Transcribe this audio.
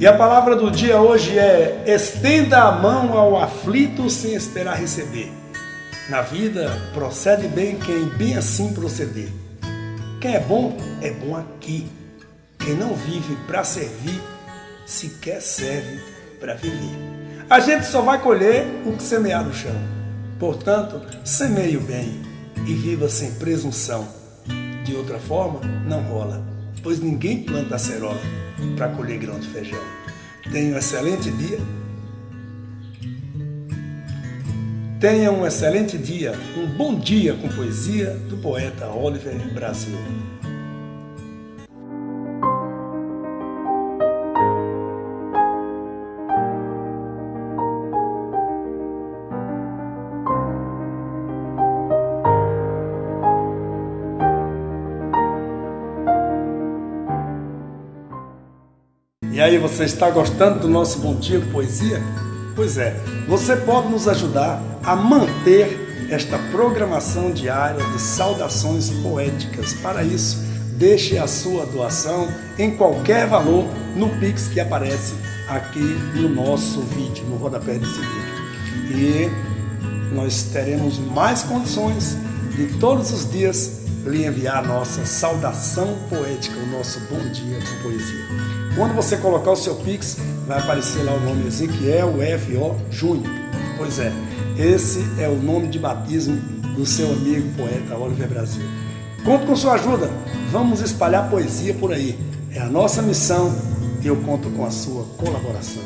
E a palavra do dia hoje é: estenda a mão ao aflito sem esperar receber. Na vida, procede bem quem bem assim proceder. Quem é bom, é bom aqui. Quem não vive para servir, sequer serve para viver. A gente só vai colher o que semear no chão. Portanto, semeie o bem e viva sem presunção. De outra forma, não rola, pois ninguém planta acerola para colher grão de feijão. Tenha um excelente dia. Tenha um excelente dia, um bom dia com poesia do poeta Oliver Brasil. E aí, você está gostando do nosso Bom Dia Poesia? Pois é, você pode nos ajudar a manter esta programação diária de saudações poéticas. Para isso, deixe a sua doação em qualquer valor no Pix que aparece aqui no nosso vídeo, no rodapé desse vídeo. E nós teremos mais condições de todos os dias lhe enviar a nossa saudação poética, o nosso bom dia com poesia. Quando você colocar o seu Pix, vai aparecer lá o nome Ezequiel F.O. Júnior. Pois é, esse é o nome de batismo do seu amigo poeta Oliver Brasil. Conto com sua ajuda, vamos espalhar poesia por aí. É a nossa missão e eu conto com a sua colaboração.